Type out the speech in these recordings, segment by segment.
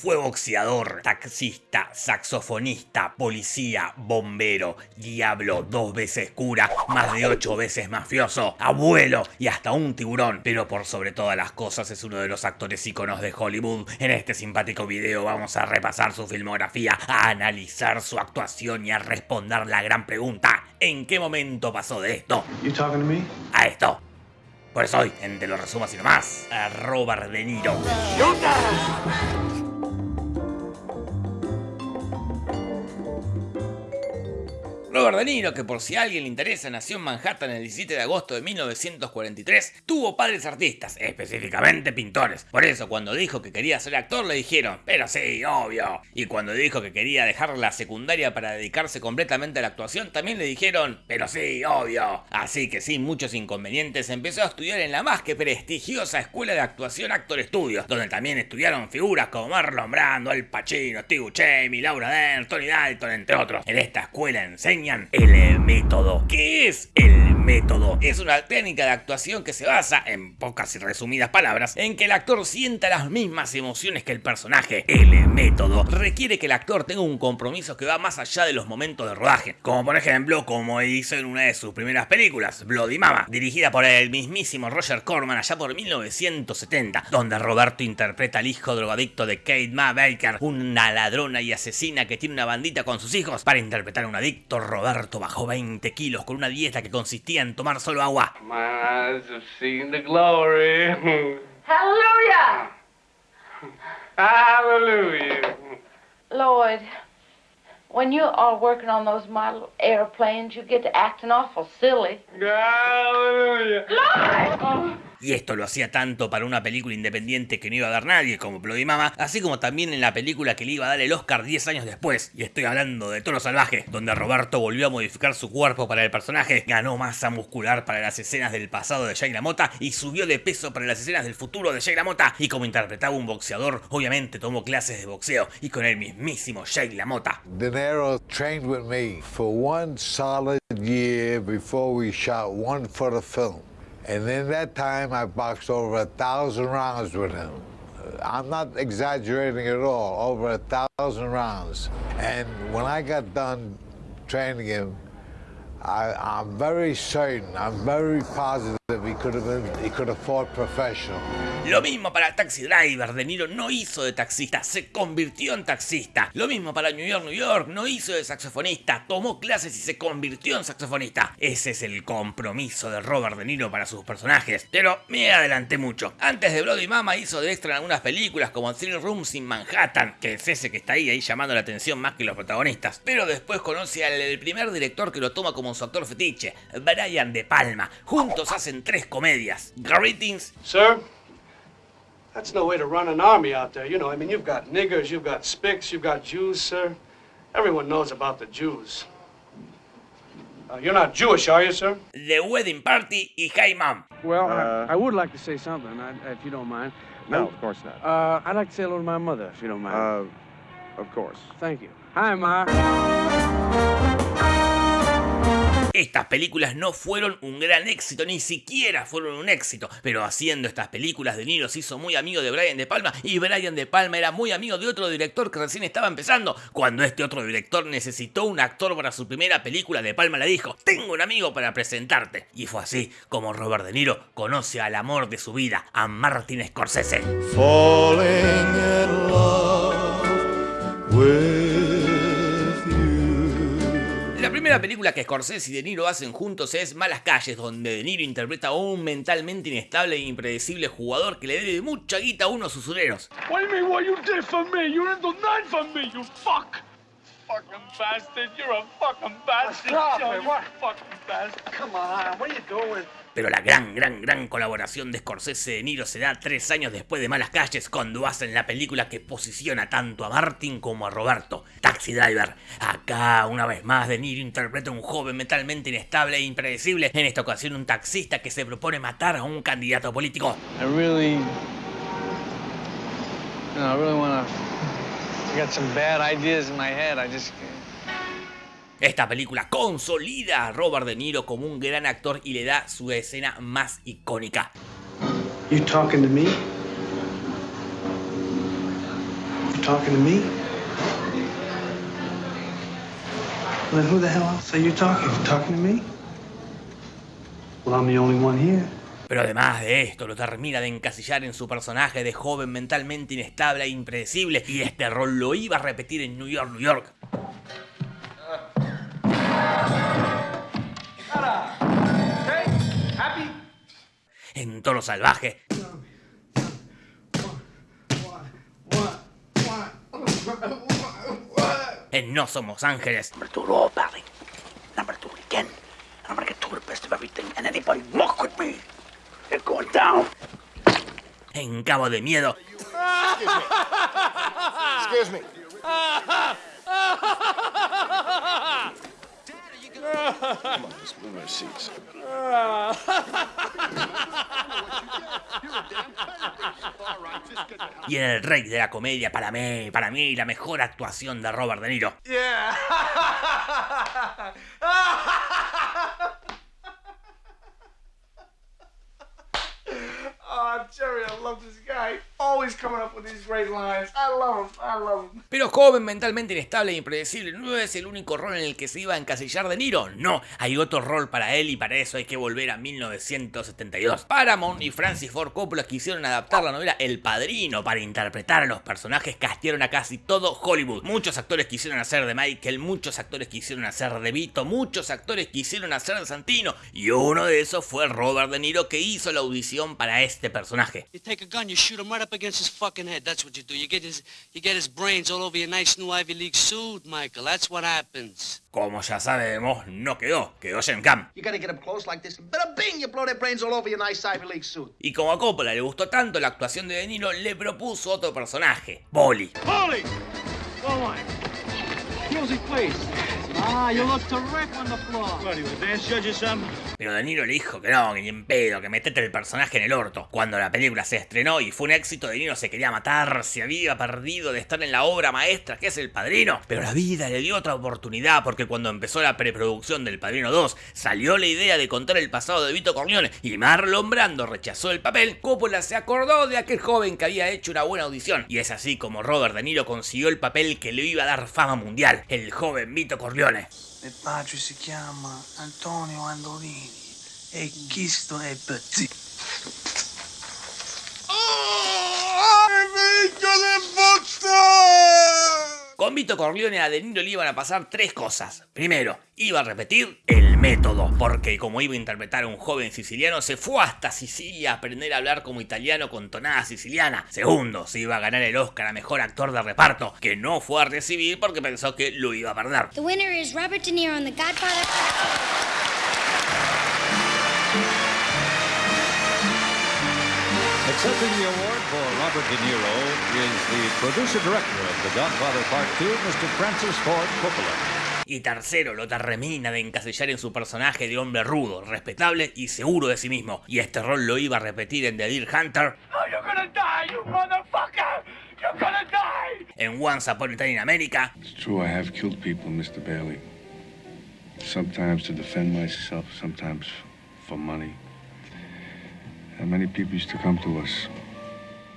Fue boxeador, taxista, saxofonista, policía, bombero, diablo, dos veces cura, más de ocho veces mafioso, abuelo y hasta un tiburón. Pero por sobre todas las cosas es uno de los actores íconos de Hollywood. En este simpático video vamos a repasar su filmografía, a analizar su actuación y a responder la gran pregunta. ¿En qué momento pasó de esto a esto? Por eso hoy, en Te lo resumo así nomás, a Robert De Niro. Robert De Niro, que por si a alguien le interesa, nació en Manhattan el 17 de agosto de 1943, tuvo padres artistas, específicamente pintores. Por eso cuando dijo que quería ser actor le dijeron, pero sí, obvio. Y cuando dijo que quería dejar la secundaria para dedicarse completamente a la actuación, también le dijeron, pero sí, obvio. Así que sin muchos inconvenientes empezó a estudiar en la más que prestigiosa escuela de actuación Actor Studios, donde también estudiaron figuras como Marlon Brando, Al Pacino, Steve Buscemi, Laura Dern, Tony Dalton, entre otros. En esta escuela enseña el método. ¿Qué es el método? Es una técnica de actuación que se basa, en pocas y resumidas palabras, en que el actor sienta las mismas emociones que el personaje. El método requiere que el actor tenga un compromiso que va más allá de los momentos de rodaje, como por ejemplo como hizo en una de sus primeras películas, Bloody Mama, dirigida por el mismísimo Roger Corman allá por 1970, donde Roberto interpreta al hijo drogadicto de Kate Ma Baker, una ladrona y asesina que tiene una bandita con sus hijos para interpretar a un adicto Roberto bajó 20 kilos con una dieta que consistía en tomar solo agua. Hallelujah! Hallelujah. Lloyd, when you are working on those model airplanes, you get to acting awful silly. Hallelujah. Lloyd! Y esto lo hacía tanto para una película independiente que no iba a dar nadie como Bloody Mama, así como también en la película que le iba a dar el Oscar 10 años después. Y estoy hablando de Toro Salvaje, donde Roberto volvió a modificar su cuerpo para el personaje, ganó masa muscular para las escenas del pasado de Jay LaMotta y subió de peso para las escenas del futuro de Jay LaMotta. Y como interpretaba un boxeador, obviamente tomó clases de boxeo y con el mismísimo Jay LaMotta. De Niro trained with me for one solid year before we shot one foot of film. And in that time, I boxed over a thousand rounds with him. I'm not exaggerating at all, over a thousand rounds. And when I got done training him, I, I'm very certain, I'm very positive he could have been, he could have fought professional. Lo mismo para Taxi Driver, De Niro no hizo de taxista, se convirtió en taxista. Lo mismo para New York, New York, no hizo de saxofonista, tomó clases y se convirtió en saxofonista. Ese es el compromiso de Robert De Niro para sus personajes. Pero me adelanté mucho. Antes de Bloody Mama hizo de extra en algunas películas como Three Rooms in Manhattan, que es ese que está ahí, ahí llamando la atención más que los protagonistas. Pero después conoce al primer director que lo toma como su actor fetiche, Brian De Palma. Juntos hacen tres comedias. Greetings, Sir, that's no way to run an army out there. You know, I mean, you've got niggers, you've got spics, you've got Jews, sir. Everyone knows about the Jews. Uh, you're not Jewish, are you, sir? The Wedding Party y Hey Mom. Well, Uh, I, I would like to say something, I, if you don't mind. No, of course not. Uh, I'd like to say hello to my mother, if you don't mind. Uh, of course. Thank you. Hi, Ma. Estas películas no fueron un gran éxito, ni siquiera fueron un éxito, pero haciendo estas películas De Niro se hizo muy amigo de Brian De Palma y Brian De Palma era muy amigo de otro director que recién estaba empezando. Cuando este otro director necesitó un actor para su primera película, De Palma le dijo, tengo un amigo para presentarte. Y fue así como Robert De Niro conoce al amor de su vida, a Martin Scorsese. Primera película que Scorsese y De Niro hacen juntos es Malas Calles, donde De Niro interpreta a un mentalmente inestable e impredecible jugador que le debe mucha guita a unos usureros. Fucking bastard, you're a fucking bastard. Stop Joe, it, you what? fucking bastard. Come on, what are you doing? Pero la gran, gran, gran colaboración de Scorsese y De Niro se da tres años después de Malas Calles cuando hacen la película que posiciona tanto a Martin como a Roberto, Taxi Driver. Acá, una vez más, De Niro interpreta a un joven mentalmente inestable e impredecible, en esta ocasión un taxista que se propone matar a un candidato político. I really, you know, I really want Esta película consolida a Robert De Niro como un gran actor y le da su escena más icónica. You talking to me? You talking to me? Well, then who the hell else are you talking? You talking to me? Well, I'm the only one here. Pero además de esto, lo termina de encasillar en su personaje de joven mentalmente inestable e impredecible, y este rol lo iba a repetir en New York, New York. En tono salvaje. En No Somos Ángeles. Number two two again. I'm gonna get the best of everything, and anybody muck with me, going down. En Cabo de Miedo. Excuse me. Our seats. Y en el rey de la comedia, para mí, para mí, la mejor actuación de Robert De Niro. Yeah. Jerry, I love this guy. Always coming up with these great lines. I love him. I love him. Pero joven, mentalmente inestable e impredecible, ¿no es el único rol en el que se iba a encasillar De Niro? No, hay otro rol para él y para eso hay que volver a 1972. Paramount y Francis Ford Coppola quisieron adaptar la novela El Padrino para interpretar a los personajes castearon a casi todo Hollywood. Muchos actores quisieron hacer de Michael, muchos actores quisieron hacer de Vito, muchos actores quisieron hacer de Santino y uno de esos fue Robert De Niro que hizo la audición para este personaje. You take a gun, you shoot him right up against his fucking head. That's what you do. You get his, you get his brains all over your nice new Ivy League suit, Michael. That's what happens. Como ya sabemos, no quedó, quedó Cam. You gotta get up close like this, and bada bing, you blow their brains all over your nice Ivy League suit. Y como a Coppola le gustó tanto la actuación de De Niro, le propuso otro personaje, Bolly. Holy! All right. Music, please. Ah, you look le dijo que no, que ni en pedo, que metete el personaje en el orto. Cuando la película se estrenó y fue un éxito, De Niro se quería matar, se había perdido de estar en la obra maestra que es El Padrino. Pero la vida le dio otra oportunidad porque cuando empezó la preproducción del Padrino 2, salió la idea de contar el pasado de Vito Corleone y Marlon Brando rechazó el papel, Coppola se acordó de aquel joven que había hecho una buena audición. Y es así como Robert De Niro consiguió el papel que le iba a dar fama mundial, el joven Vito Corleone. coglione. E pace si chiama Antonio Andolini e chi sto è pazzi. Petit. Con Vito Corleone a De Niro le iban a pasar tres cosas. Primero, iba a repetir el método, porque como iba a interpretar a un joven siciliano, se fue hasta Sicilia a aprender a hablar como italiano con tonada siciliana. Segundo, se iba a ganar el Oscar a Mejor Actor de Reparto, que no fue a recibir porque pensó que lo iba a perder. The winner is Robert De Niro in The Godfather. Accepting the award for Robert De Niro is the producer-director of The Godfather Part 2, Mr. Francis Ford Coppola. Y tercero, lo termina de encasillar en su personaje de hombre rudo, respetable y seguro de sí mismo. Y este rol lo iba a repetir en The Deer Hunter, Oh, you're gonna die, you motherfucker! You're gonna die! en Once Upon a Time in America It's true, I have killed people, Mr. Bailey. Sometimes to defend myself, sometimes for money. And many people used to come to us.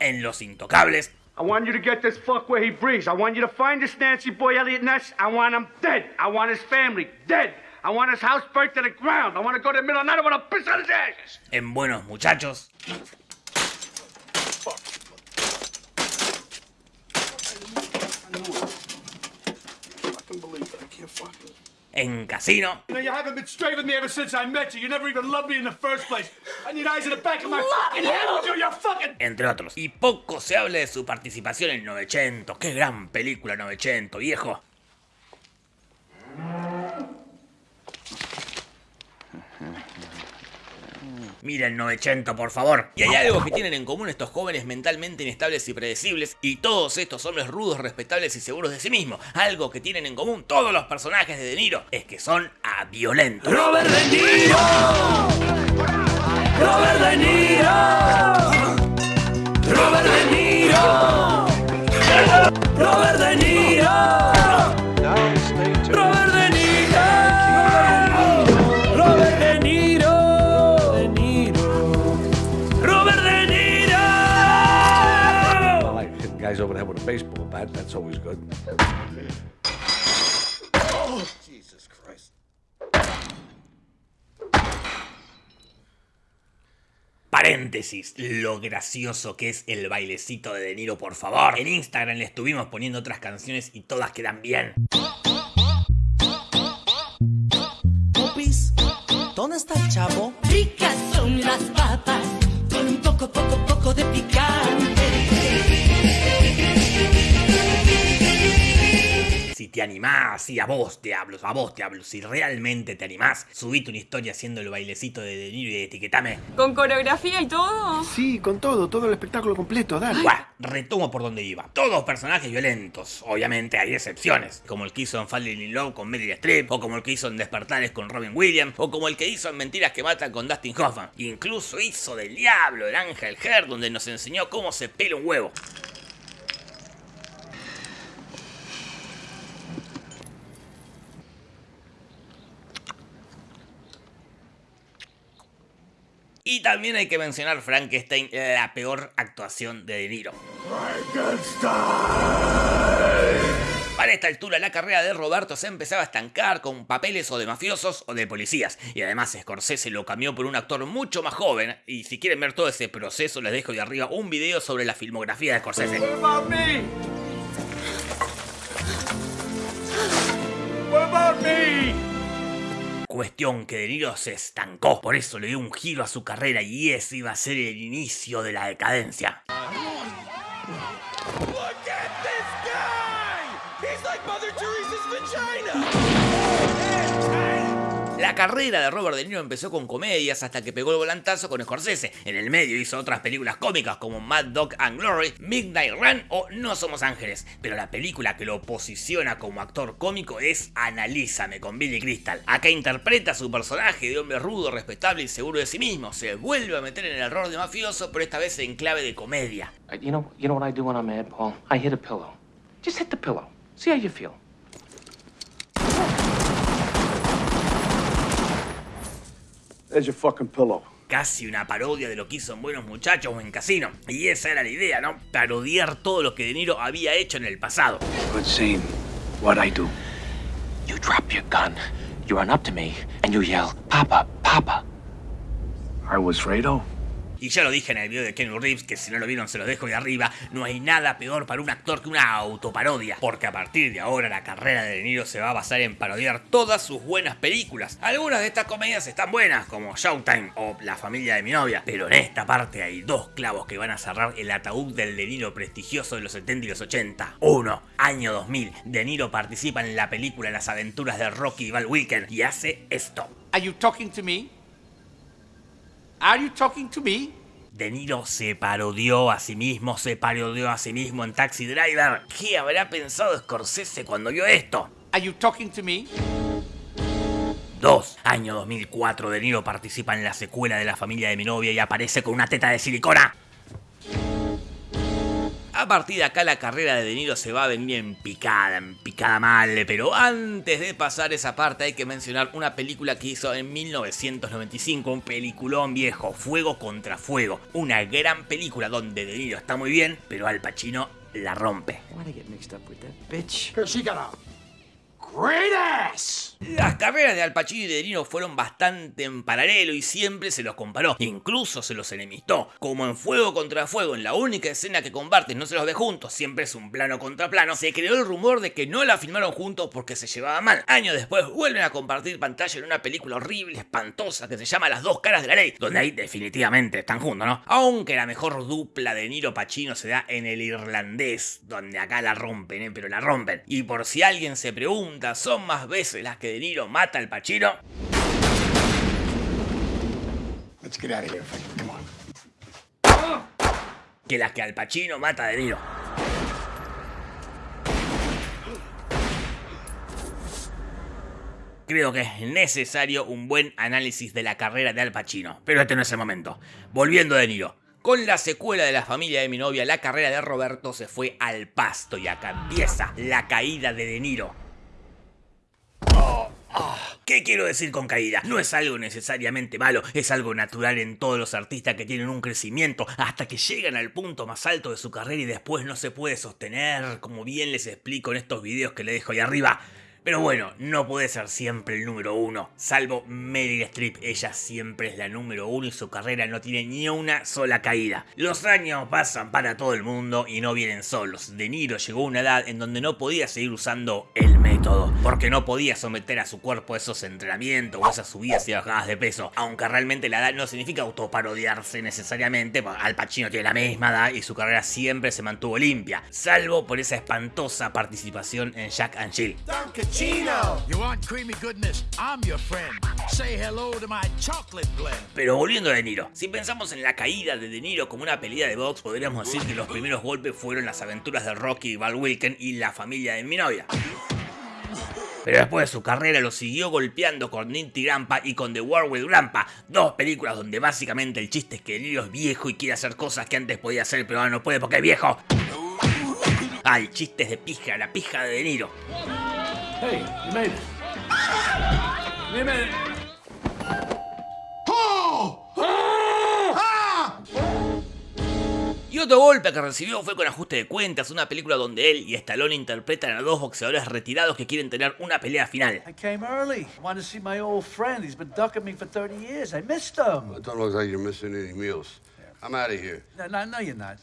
En Los Intocables I want you to get this fuck where he breathes. I want you to find this Nancy boy Elliot Ness. I want him dead. I want his family dead. I want his house burnt to the ground. I want to go to the middle of the night. I want to piss on his ashes. en Buenos Muchachos, I can believe it. I can't fucking. En Casino You know, you haven't been straight with me ever since I met you. You never even loved me in the first place. I need eyes in the back of my fucking head with you. You're fucking. entre otros. Y poco se habla de su participación en 900. ¡Qué gran película 900, viejo! Mira el 900, por favor. Y hay algo que tienen en común estos jóvenes mentalmente inestables y predecibles y todos estos hombres rudos, respetables y seguros de sí mismos. Algo que tienen en común todos los personajes de De Niro es que son a violentos. Robert De Niro! Robert De Niro! Robert De Niro! Robert De Niro! That. That's always good. Jesus Christ. Paréntesis, lo gracioso que es el bailecito de De Niro, por favor. En Instagram le estuvimos poniendo otras canciones y todas quedan bien. ¿dónde está el chavo? Ricas son las papas con un poco, poco, poco de picante. Te animás, si a vos te hablo, a vos te hablo, si realmente te animás, subite una historia haciendo el bailecito de De Niro y etiquetame. ¿Con coreografía y todo? Sí, con todo, todo el espectáculo completo, dale. Buah, retomo por donde iba. Todos personajes violentos. Obviamente hay excepciones. Como el que hizo en Falling in Love con Meryl Streep. O como el que hizo en Despertares con Robin Williams. O como el que hizo en Mentiras que Matan con Dustin Hoffman. Incluso hizo del Diablo, el Ángel Her, donde nos enseñó cómo se pela un huevo. También hay que mencionar Frankenstein, la peor actuación de De Niro. Para esta altura la carrera de Roberto se empezaba a estancar con papeles o de mafiosos o de policías. Y además Scorsese lo cambió por un actor mucho más joven. Y si quieren ver todo ese proceso les dejo de arriba un video sobre la filmografía de Scorsese. What about me? Cuestión que De Niro se estancó, por eso le dio un giro a su carrera y ese iba a ser el inicio de la decadencia. La carrera de Robert De Niro empezó con comedias hasta que pegó el volantazo con Scorsese. En el medio hizo otras películas cómicas como Mad Dog and Glory, Midnight Run o No Somos Ángeles. Pero la película que lo posiciona como actor cómico es Analízame con Billy Crystal. Acá interpreta a su personaje de hombre rudo, respetable y seguro de sí mismo. Se vuelve a meter en el error de mafioso, pero esta vez en clave de comedia. You know, what I do when I'm mad, Paul? I hit a pillow. Just hit the pillow. See how you feel. There's your fucking pillow. Casi una parodia de lo que hizo en Buenos Muchachos o en Casino. Y esa era la idea, ¿no? Parodiar todo lo que De Niro había hecho en el pasado. Good scene. What I do? You drop your gun, you run up to me, and you yell, Papa, Papa. I was Fredo. Y ya lo dije en el video de Kenny Reeves, que si no lo vieron se lo dejo de arriba, no hay nada peor para un actor que una autoparodia. Porque a partir de ahora la carrera de De Niro se va a basar en parodiar todas sus buenas películas. Algunas de estas comedias están buenas, como Showtime o La familia de mi novia. Pero en esta parte hay dos clavos que van a cerrar el ataúd del De Niro prestigioso de los 70 y los 80. Uno, año 2000, De Niro participa en la película Las aventuras de Rocky y Val y hace esto. Are you talking? Are you talking to me? De Niro se parodió a sí mismo, se parodió a sí mismo en Taxi Driver. ¿Qué habrá pensado Scorsese cuando vio esto? Are you talking to me? 2. Año 2004, De Niro participa en la secuela de La familia de mi novia y aparece con una teta de silicona. A partir de acá la carrera de De Niro se va a venir en picada, en picada mal, pero antes de pasar esa parte hay que mencionar una película que hizo en 1995, un peliculón viejo, Fuego contra Fuego, una gran película donde De Niro está muy bien, pero Al Pacino la rompe. Why'd I get mixed up with that bitch? Because she got a Great ass! Las carreras de Al Pacino y de Niro fueron bastante en paralelo y siempre se los comparó, incluso se los enemistó. Como en Fuego contra Fuego, en la única escena que comparten no se los ve juntos, siempre es un plano contra plano, se creó el rumor de que no la filmaron juntos porque se llevaban mal. Años después vuelven a compartir pantalla en una película horrible, espantosa, que se llama Las dos caras de la ley, donde ahí definitivamente están juntos, ¿no? Aunque la mejor dupla de Niro Pacino se da en el irlandés, donde acá la rompen, ¿eh? pero la rompen. Y por si alguien se pregunta, ¿son más veces las que De Niro mata al on. Que las que Al Pacino mata a De Niro. Creo que es necesario un buen análisis de la carrera de Al Pacino, pero este no es el momento. Volviendo a De Niro. Con la secuela de La familia de mi novia, la carrera de Roberto se fue al pasto y acá empieza la caída de De Niro. ¿Qué quiero decir con caída? No es algo necesariamente malo, es algo natural en todos los artistas que tienen un crecimiento hasta que llegan al punto más alto de su carrera y después no se puede sostener, como bien les explico en estos videos que les dejo ahí arriba. Pero bueno, no puede ser siempre el número uno, salvo Meryl Streep, ella siempre es la número uno y su carrera no tiene ni una sola caída. Los años pasan para todo el mundo y no vienen solos. De Niro llegó a una edad en donde no podía seguir usando el método, porque no podía someter a su cuerpo esos entrenamientos o esas subidas y bajadas de peso, aunque realmente la edad no significa autoparodiarse necesariamente, Al Pacino tiene la misma edad y su carrera siempre se mantuvo limpia, salvo por esa espantosa participación en Jack and Jill. You want creamy goodness? I'm your friend. Say hello to my chocolate blend. Pero volviendo a De Niro, si pensamos en la caída de De Niro como una pelea de box, podríamos decir que los primeros golpes fueron las aventuras de Rocky, Val Wilken y la familia de mi novia. Pero después de su carrera lo siguió golpeando con Ninty Grampa y con The War with Grampa, dos películas donde básicamente el chiste es que De Niro es viejo y quiere hacer cosas que antes podía hacer pero ahora no puede porque es viejo. Ah, el chiste es de pija, la pija de De Niro. Hey, you made it. You made it. Y otro golpe que recibió fue con Ajuste de Cuentas, una película donde él y Stallone interpretan a dos boxeadores retirados que quieren tener una pelea final. I came early. Wanted to see my old friend. He's been ducking me for 30 years. I missed him. It don't look like you're missing any meals. I'm out of here. No, no, no, you're not.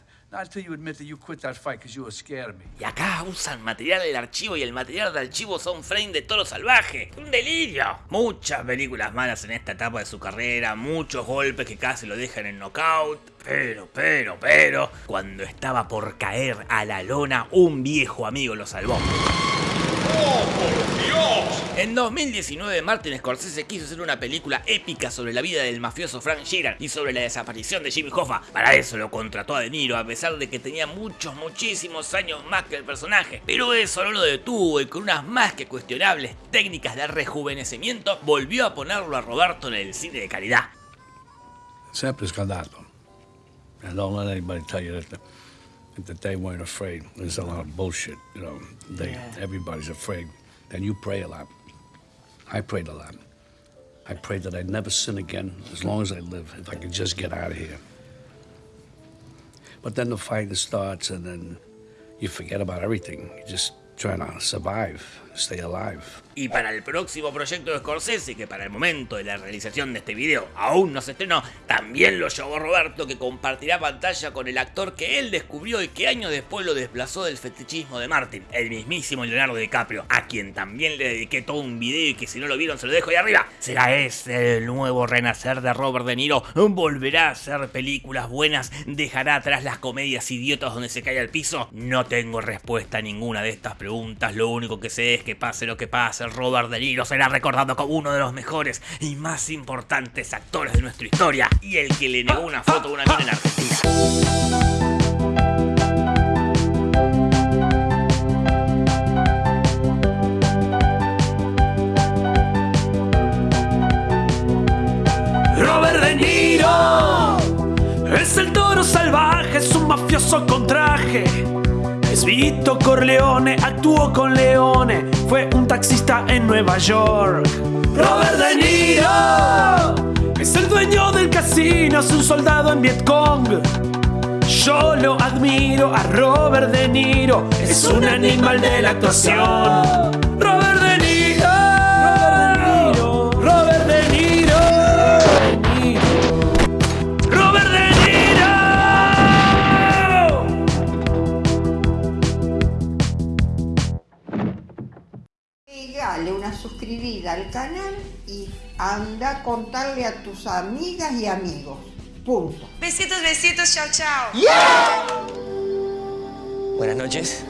Y acá usan material del archivo y el material del archivo son frame de toro salvaje. ¡Un delirio! Muchas películas malas en esta etapa de su carrera, muchos golpes que casi lo dejan en knockout. Pero, pero, pero, cuando estaba por caer a la lona, un viejo amigo lo salvó. En 2019, Martin Scorsese quiso hacer una película épica sobre la vida del mafioso Frank Sheeran y sobre la desaparición de Jimmy Hoffa. Para eso lo contrató a De Niro, a pesar de que tenía muchos, muchísimos años más que el personaje. Pero eso no lo detuvo y con unas más que cuestionables técnicas de rejuvenecimiento, volvió a ponerlo a Roberto en el cine de calidad. Anybody tell you that, that they weren't afraid. There's a lot of bullshit, you know. They, Everybody's afraid. And you pray a lot. I prayed a lot. I prayed that I'd never sin again as long as I live, if I could just get out of here. But then the fight starts, and then you forget about everything. You're just trying to survive, Y para el próximo proyecto de Scorsese, que para el momento de la realización de este video aún no se estrenó, también lo llevó Roberto que compartirá pantalla con el actor que él descubrió y que años después lo desplazó del fetichismo de Martin, el mismísimo Leonardo DiCaprio, a quien también le dediqué todo un video y que si no lo vieron se lo dejo ahí arriba. ¿Será ese el nuevo renacer de Robert De Niro? ¿Volverá a hacer películas buenas? ¿Dejará atrás las comedias idiotas donde se cae al piso? No tengo respuesta a ninguna de estas preguntas, lo único que sé es que pase lo que pase, Robert De Niro será recordado como uno de los mejores y más importantes actores de nuestra historia y el que le negó una foto a una mina en Argentina. Robert De Niro es el toro salvaje, es un mafioso con traje. Es Vito Corleone, actuó con Leone, fue un taxista en Nueva York. Robert De Niro es el dueño del casino, es un soldado en Vietcong. Yo lo admiro a Robert De Niro, es un animal de la actuación. Robert anda a contarle a tus amigas y amigos. Punto. Besitos, besitos, chao, chao. Buenas noches.